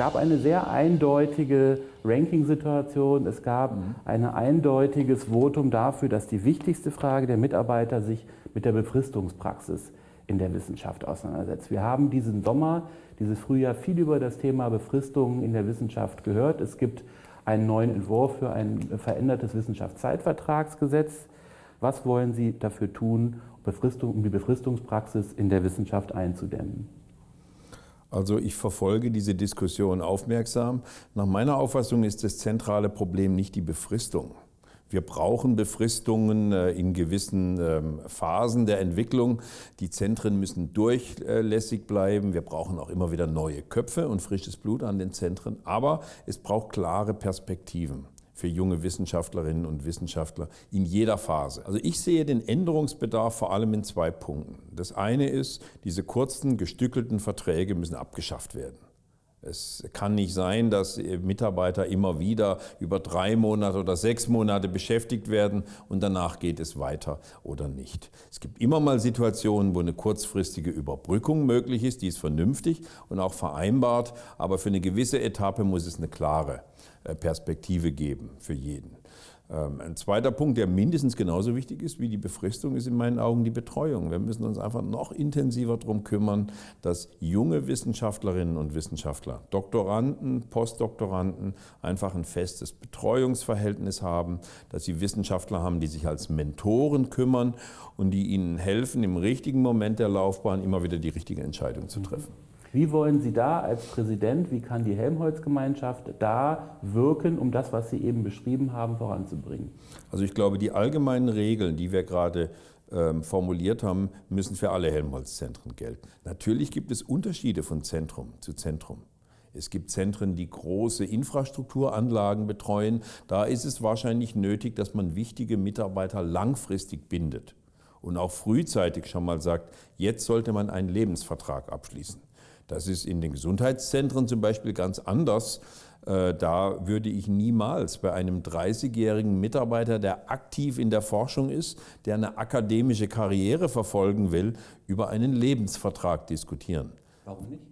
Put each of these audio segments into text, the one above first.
gab eine sehr eindeutige Ranking-Situation. Es gab mhm. ein eindeutiges Votum dafür, dass die wichtigste Frage der Mitarbeiter sich mit der Befristungspraxis in der Wissenschaft auseinandersetzt. Wir haben diesen Sommer, dieses Frühjahr viel über das Thema Befristung in der Wissenschaft gehört. Es gibt einen neuen Entwurf für ein verändertes Wissenschaftszeitvertragsgesetz. Was wollen Sie dafür tun, um die Befristungspraxis in der Wissenschaft einzudämmen? Also ich verfolge diese Diskussion aufmerksam. Nach meiner Auffassung ist das zentrale Problem nicht die Befristung. Wir brauchen Befristungen äh, in gewissen ähm, Phasen der Entwicklung. Die Zentren müssen durchlässig bleiben. Wir brauchen auch immer wieder neue Köpfe und frisches Blut an den Zentren. Aber es braucht klare Perspektiven für junge Wissenschaftlerinnen und Wissenschaftler in jeder Phase. Also ich sehe den Änderungsbedarf vor allem in zwei Punkten. Das eine ist, diese kurzen, gestückelten Verträge müssen abgeschafft werden. Es kann nicht sein, dass Mitarbeiter immer wieder über drei Monate oder sechs Monate beschäftigt werden und danach geht es weiter oder nicht. Es gibt immer mal Situationen, wo eine kurzfristige Überbrückung möglich ist, die ist vernünftig und auch vereinbart, aber für eine gewisse Etappe muss es eine klare äh, Perspektive geben für jeden. Ähm, ein zweiter Punkt, der mindestens genauso wichtig ist wie die Befristung, ist in meinen Augen die Betreuung. Wir müssen uns einfach noch intensiver darum kümmern, dass junge Wissenschaftlerinnen und Wissenschaftler, Doktoranden, Postdoktoranden einfach ein festes Betreuungsverhältnis haben, dass sie Wissenschaftler haben, die sich als Mentoren kümmern und die ihnen helfen, im richtigen Moment der Laufbahn immer wieder die richtige Entscheidung zu treffen. Wie wollen Sie da als Präsident, wie kann die Helmholtz-Gemeinschaft da wirken, um das, was Sie eben beschrieben haben, voranzubringen? Also ich glaube, die allgemeinen Regeln, die wir gerade ähm, formuliert haben, müssen für alle Helmholtz-Zentren gelten. Natürlich gibt es Unterschiede von Zentrum zu Zentrum. Es gibt Zentren, die große Infrastrukturanlagen betreuen. Da ist es wahrscheinlich nötig, dass man wichtige Mitarbeiter langfristig bindet und auch frühzeitig schon mal sagt, jetzt sollte man einen Lebensvertrag abschließen. Das ist in den Gesundheitszentren zum Beispiel ganz anders. Äh, da würde ich niemals bei einem 30-jährigen Mitarbeiter, der aktiv in der Forschung ist, der eine akademische Karriere verfolgen will, über einen Lebensvertrag diskutieren. Warum nicht?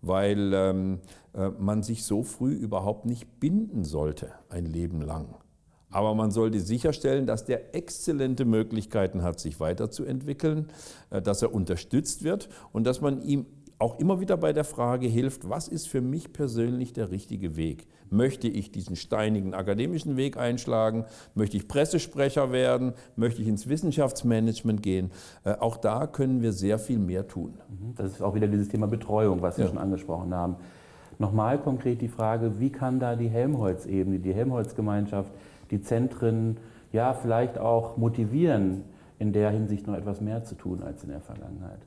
Weil ähm, äh, man sich so früh überhaupt nicht binden sollte, ein Leben lang. Aber man sollte sicherstellen, dass der exzellente Möglichkeiten hat, sich weiterzuentwickeln, äh, dass er unterstützt wird und dass man ihm auch immer wieder bei der Frage hilft, was ist für mich persönlich der richtige Weg? Möchte ich diesen steinigen akademischen Weg einschlagen? Möchte ich Pressesprecher werden? Möchte ich ins Wissenschaftsmanagement gehen? Äh, auch da können wir sehr viel mehr tun. Mhm. Das ist auch wieder dieses Thema Betreuung, was Sie ja. schon angesprochen haben. Nochmal konkret die Frage, wie kann da die Helmholtz-Ebene, die Helmholtz-Gemeinschaft, die Zentren ja vielleicht auch motivieren, in der Hinsicht noch etwas mehr zu tun als in der Vergangenheit?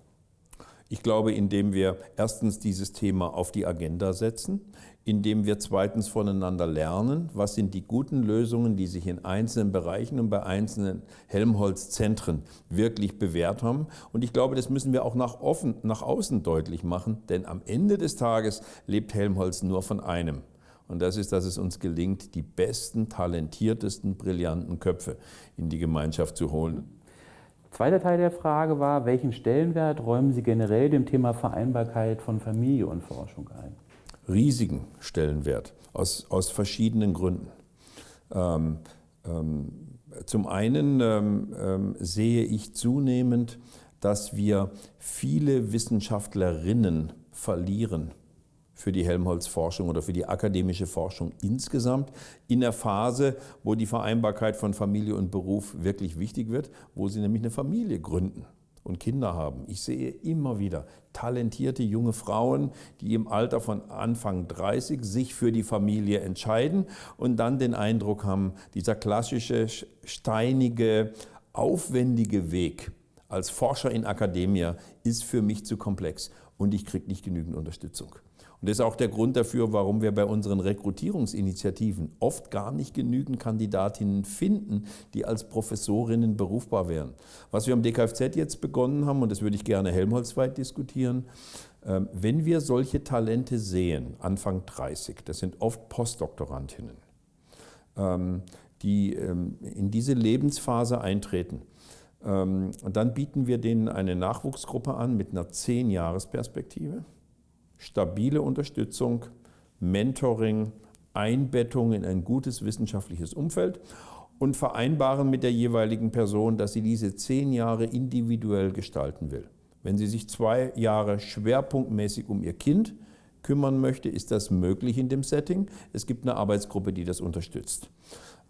Ich glaube, indem wir erstens dieses Thema auf die Agenda setzen, indem wir zweitens voneinander lernen, was sind die guten Lösungen, die sich in einzelnen Bereichen und bei einzelnen Helmholtz-Zentren wirklich bewährt haben. Und ich glaube, das müssen wir auch nach, offen, nach außen deutlich machen, denn am Ende des Tages lebt Helmholtz nur von einem. Und das ist, dass es uns gelingt, die besten, talentiertesten, brillanten Köpfe in die Gemeinschaft zu holen. Zweiter Teil der Frage war, welchen Stellenwert räumen Sie generell dem Thema Vereinbarkeit von Familie und Forschung ein? Riesigen Stellenwert, aus, aus verschiedenen Gründen. Ähm, ähm, zum einen ähm, ähm sehe ich zunehmend, dass wir viele Wissenschaftlerinnen verlieren für die Helmholtz-Forschung oder für die akademische Forschung insgesamt in der Phase, wo die Vereinbarkeit von Familie und Beruf wirklich wichtig wird, wo sie nämlich eine Familie gründen und Kinder haben. Ich sehe immer wieder talentierte junge Frauen, die im Alter von Anfang 30 sich für die Familie entscheiden und dann den Eindruck haben, dieser klassische, steinige, aufwendige Weg als Forscher in Akademia ist für mich zu komplex und ich kriege nicht genügend Unterstützung. Und das ist auch der Grund dafür, warum wir bei unseren Rekrutierungsinitiativen oft gar nicht genügend Kandidatinnen finden, die als Professorinnen berufbar wären. Was wir am DKFZ jetzt begonnen haben, und das würde ich gerne helmholtzweit diskutieren, ähm, wenn wir solche Talente sehen, Anfang 30, das sind oft Postdoktorantinnen, ähm, die ähm, in diese Lebensphase eintreten, und dann bieten wir denen eine Nachwuchsgruppe an mit einer 10-Jahres-Perspektive stabile Unterstützung, Mentoring, Einbettung in ein gutes wissenschaftliches Umfeld und vereinbaren mit der jeweiligen Person, dass sie diese zehn Jahre individuell gestalten will. Wenn sie sich zwei Jahre schwerpunktmäßig um ihr Kind kümmern möchte, ist das möglich in dem Setting. Es gibt eine Arbeitsgruppe, die das unterstützt.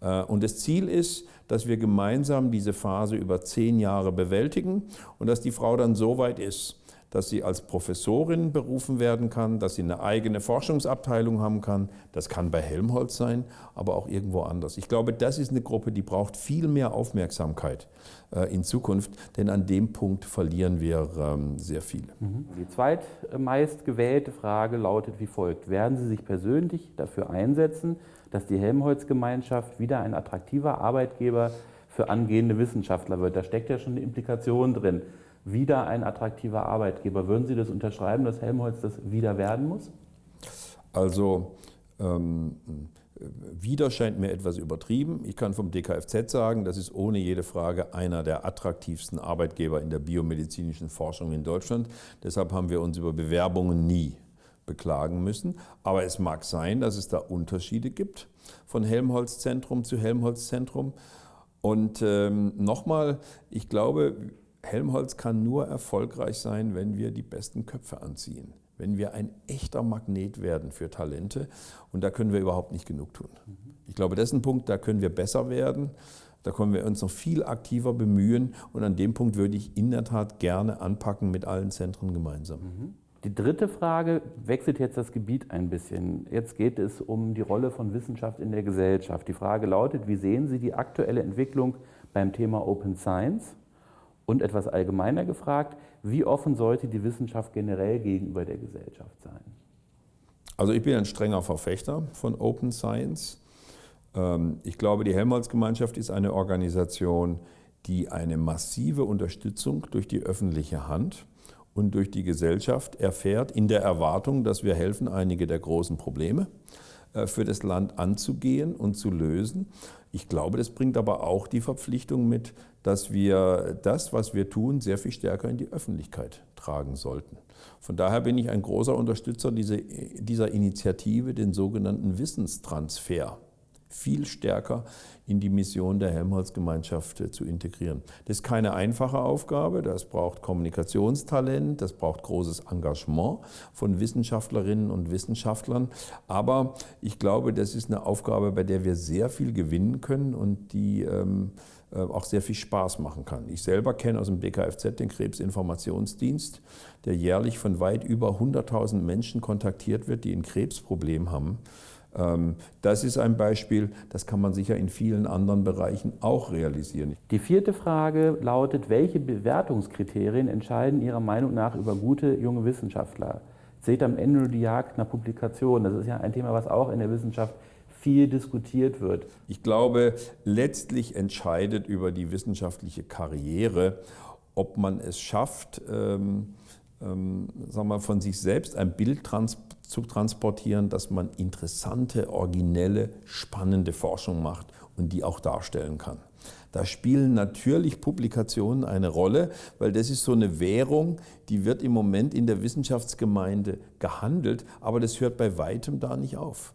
Äh, und das Ziel ist, dass wir gemeinsam diese Phase über zehn Jahre bewältigen und dass die Frau dann so weit ist, dass sie als Professorin berufen werden kann, dass sie eine eigene Forschungsabteilung haben kann. Das kann bei Helmholtz sein, aber auch irgendwo anders. Ich glaube, das ist eine Gruppe, die braucht viel mehr Aufmerksamkeit äh, in Zukunft, denn an dem Punkt verlieren wir ähm, sehr viel. Mhm. Die zweitmeist gewählte Frage lautet wie folgt. Werden Sie sich persönlich dafür einsetzen, dass die Helmholtz-Gemeinschaft wieder ein attraktiver Arbeitgeber für angehende Wissenschaftler wird? Da steckt ja schon eine Implikation drin wieder ein attraktiver Arbeitgeber. Würden Sie das unterschreiben, dass Helmholtz das wieder werden muss? Also ähm, wieder scheint mir etwas übertrieben. Ich kann vom DKFZ sagen, das ist ohne jede Frage einer der attraktivsten Arbeitgeber in der biomedizinischen Forschung in Deutschland. Deshalb haben wir uns über Bewerbungen nie beklagen müssen. Aber es mag sein, dass es da Unterschiede gibt von Helmholtz-Zentrum zu Helmholtz-Zentrum. Und ähm, nochmal, ich glaube, Helmholtz kann nur erfolgreich sein, wenn wir die besten Köpfe anziehen, wenn wir ein echter Magnet werden für Talente. Und da können wir überhaupt nicht genug tun. Ich glaube, das ist ein Punkt, da können wir besser werden. Da können wir uns noch viel aktiver bemühen. Und an dem Punkt würde ich in der Tat gerne anpacken mit allen Zentren gemeinsam. Die dritte Frage wechselt jetzt das Gebiet ein bisschen. Jetzt geht es um die Rolle von Wissenschaft in der Gesellschaft. Die Frage lautet, wie sehen Sie die aktuelle Entwicklung beim Thema Open Science? Und etwas allgemeiner gefragt, wie offen sollte die Wissenschaft generell gegenüber der Gesellschaft sein? Also ich bin ein strenger Verfechter von Open Science. Ähm, ich glaube, die Helmholtz-Gemeinschaft ist eine Organisation, die eine massive Unterstützung durch die öffentliche Hand und durch die Gesellschaft erfährt, in der Erwartung, dass wir helfen, einige der großen Probleme äh, für das Land anzugehen und zu lösen. Ich glaube, das bringt aber auch die Verpflichtung mit, dass wir das, was wir tun, sehr viel stärker in die Öffentlichkeit tragen sollten. Von daher bin ich ein großer Unterstützer dieser Initiative, den sogenannten Wissenstransfer viel stärker in die Mission der Helmholtz-Gemeinschaft äh, zu integrieren. Das ist keine einfache Aufgabe, das braucht Kommunikationstalent, das braucht großes Engagement von Wissenschaftlerinnen und Wissenschaftlern, aber ich glaube, das ist eine Aufgabe, bei der wir sehr viel gewinnen können und die ähm, äh, auch sehr viel Spaß machen kann. Ich selber kenne aus dem BKFZ den Krebsinformationsdienst, der jährlich von weit über 100.000 Menschen kontaktiert wird, die ein Krebsproblem haben. Ähm, das ist ein Beispiel, das kann man sicher in vielen anderen Bereichen auch realisieren. Die vierte Frage lautet, welche Bewertungskriterien entscheiden Ihrer Meinung nach über gute junge Wissenschaftler? Seht am Ende nur die Jagd nach Publikationen. Das ist ja ein Thema, was auch in der Wissenschaft viel diskutiert wird. Ich glaube, letztlich entscheidet über die wissenschaftliche Karriere, ob man es schafft, ähm, ähm, sagen wir, von sich selbst ein Bild trans zu transportieren, dass man interessante, originelle, spannende Forschung macht und die auch darstellen kann. Da spielen natürlich Publikationen eine Rolle, weil das ist so eine Währung, die wird im Moment in der Wissenschaftsgemeinde gehandelt, aber das hört bei weitem da nicht auf.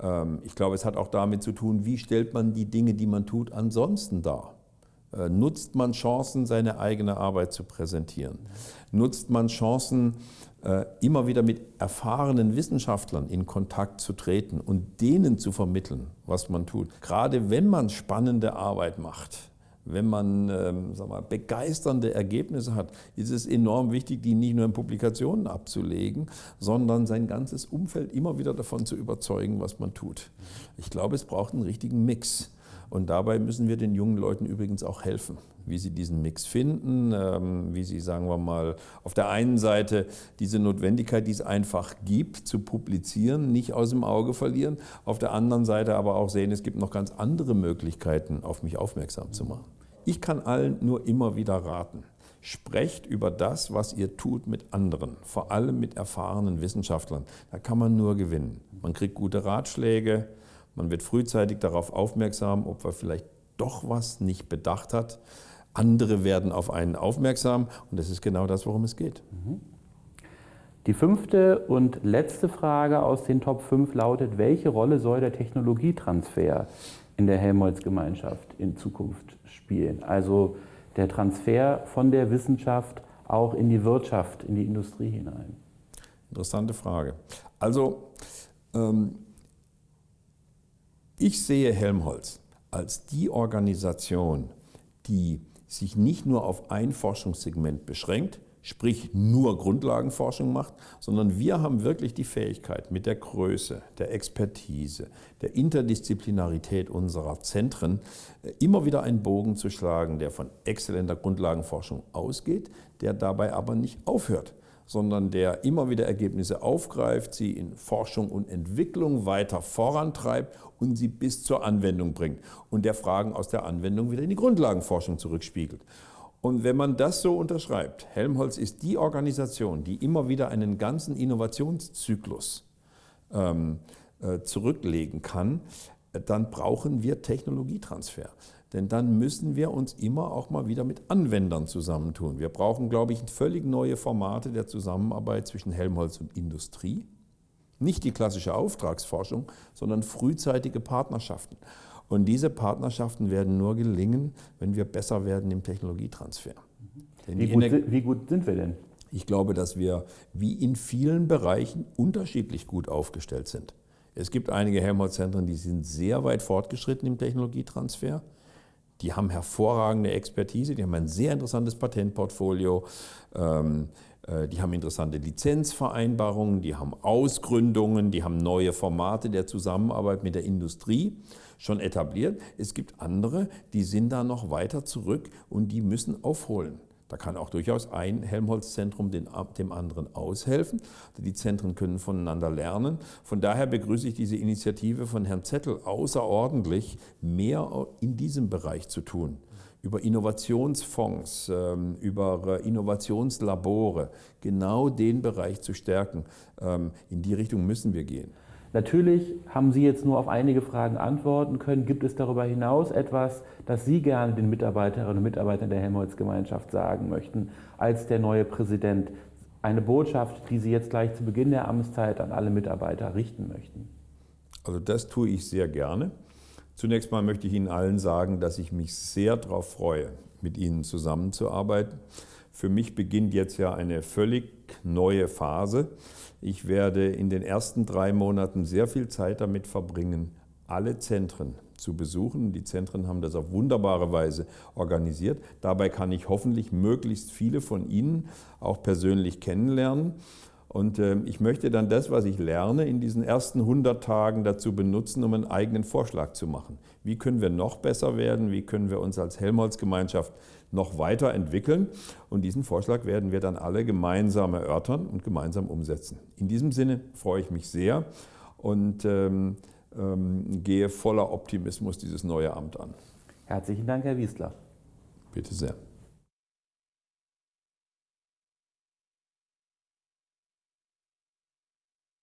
Ähm, ich glaube, es hat auch damit zu tun, wie stellt man die Dinge, die man tut, ansonsten dar. Äh, nutzt man Chancen, seine eigene Arbeit zu präsentieren? Nutzt man Chancen, äh, immer wieder mit erfahrenen Wissenschaftlern in Kontakt zu treten und denen zu vermitteln, was man tut? Gerade wenn man spannende Arbeit macht, wenn man ähm, sag begeisternde Ergebnisse hat, ist es enorm wichtig, die nicht nur in Publikationen abzulegen, sondern sein ganzes Umfeld immer wieder davon zu überzeugen, was man tut. Ich glaube, es braucht einen richtigen Mix. Und dabei müssen wir den jungen Leuten übrigens auch helfen, wie sie diesen Mix finden, ähm, wie sie, sagen wir mal, auf der einen Seite diese Notwendigkeit, die es einfach gibt, zu publizieren, nicht aus dem Auge verlieren, auf der anderen Seite aber auch sehen, es gibt noch ganz andere Möglichkeiten, auf mich aufmerksam zu machen. Ich kann allen nur immer wieder raten. Sprecht über das, was ihr tut mit anderen, vor allem mit erfahrenen Wissenschaftlern. Da kann man nur gewinnen. Man kriegt gute Ratschläge, man wird frühzeitig darauf aufmerksam, ob man vielleicht doch was nicht bedacht hat. Andere werden auf einen aufmerksam und das ist genau das, worum es geht. Die fünfte und letzte Frage aus den Top 5 lautet, welche Rolle soll der Technologietransfer in der Helmholtz-Gemeinschaft in Zukunft spielen? Also der Transfer von der Wissenschaft auch in die Wirtschaft, in die Industrie hinein. Interessante Frage. Also ähm, ich sehe Helmholtz als die Organisation, die sich nicht nur auf ein Forschungssegment beschränkt, sprich nur Grundlagenforschung macht, sondern wir haben wirklich die Fähigkeit, mit der Größe, der Expertise, der Interdisziplinarität unserer Zentren äh, immer wieder einen Bogen zu schlagen, der von exzellenter Grundlagenforschung ausgeht, der dabei aber nicht aufhört sondern der immer wieder Ergebnisse aufgreift, sie in Forschung und Entwicklung weiter vorantreibt und sie bis zur Anwendung bringt und der Fragen aus der Anwendung wieder in die Grundlagenforschung zurückspiegelt. Und wenn man das so unterschreibt, Helmholtz ist die Organisation, die immer wieder einen ganzen Innovationszyklus ähm, äh, zurücklegen kann, dann brauchen wir Technologietransfer. Denn dann müssen wir uns immer auch mal wieder mit Anwendern zusammentun. Wir brauchen, glaube ich, völlig neue Formate der Zusammenarbeit zwischen Helmholtz und Industrie. Nicht die klassische Auftragsforschung, sondern frühzeitige Partnerschaften. Und diese Partnerschaften werden nur gelingen, wenn wir besser werden im Technologietransfer. Wie gut, wie gut sind wir denn? Ich glaube, dass wir wie in vielen Bereichen unterschiedlich gut aufgestellt sind. Es gibt einige Helmholtz-Zentren, die sind sehr weit fortgeschritten im Technologietransfer. Die haben hervorragende Expertise, die haben ein sehr interessantes Patentportfolio, ähm, äh, die haben interessante Lizenzvereinbarungen, die haben Ausgründungen, die haben neue Formate der Zusammenarbeit mit der Industrie schon etabliert. Es gibt andere, die sind da noch weiter zurück und die müssen aufholen. Da kann auch durchaus ein Helmholtz-Zentrum dem anderen aushelfen. Die Zentren können voneinander lernen. Von daher begrüße ich diese Initiative von Herrn Zettel außerordentlich, mehr in diesem Bereich zu tun. Über Innovationsfonds, ähm, über Innovationslabore, genau den Bereich zu stärken. Ähm, in die Richtung müssen wir gehen. Natürlich haben Sie jetzt nur auf einige Fragen antworten können. Gibt es darüber hinaus etwas, das Sie gerne den Mitarbeiterinnen und Mitarbeitern der Helmholtz-Gemeinschaft sagen möchten, als der neue Präsident? Eine Botschaft, die Sie jetzt gleich zu Beginn der Amtszeit an alle Mitarbeiter richten möchten? Also das tue ich sehr gerne. Zunächst mal möchte ich Ihnen allen sagen, dass ich mich sehr darauf freue, mit Ihnen zusammenzuarbeiten. Für mich beginnt jetzt ja eine völlig neue Phase. Ich werde in den ersten drei Monaten sehr viel Zeit damit verbringen, alle Zentren zu besuchen. Die Zentren haben das auf wunderbare Weise organisiert. Dabei kann ich hoffentlich möglichst viele von Ihnen auch persönlich kennenlernen. Und äh, ich möchte dann das, was ich lerne, in diesen ersten 100 Tagen dazu benutzen, um einen eigenen Vorschlag zu machen. Wie können wir noch besser werden? Wie können wir uns als Helmholtz-Gemeinschaft noch weiterentwickeln. Und diesen Vorschlag werden wir dann alle gemeinsam erörtern und gemeinsam umsetzen. In diesem Sinne freue ich mich sehr und ähm, ähm, gehe voller Optimismus dieses neue Amt an. Herzlichen Dank, Herr Wiesler. Bitte sehr.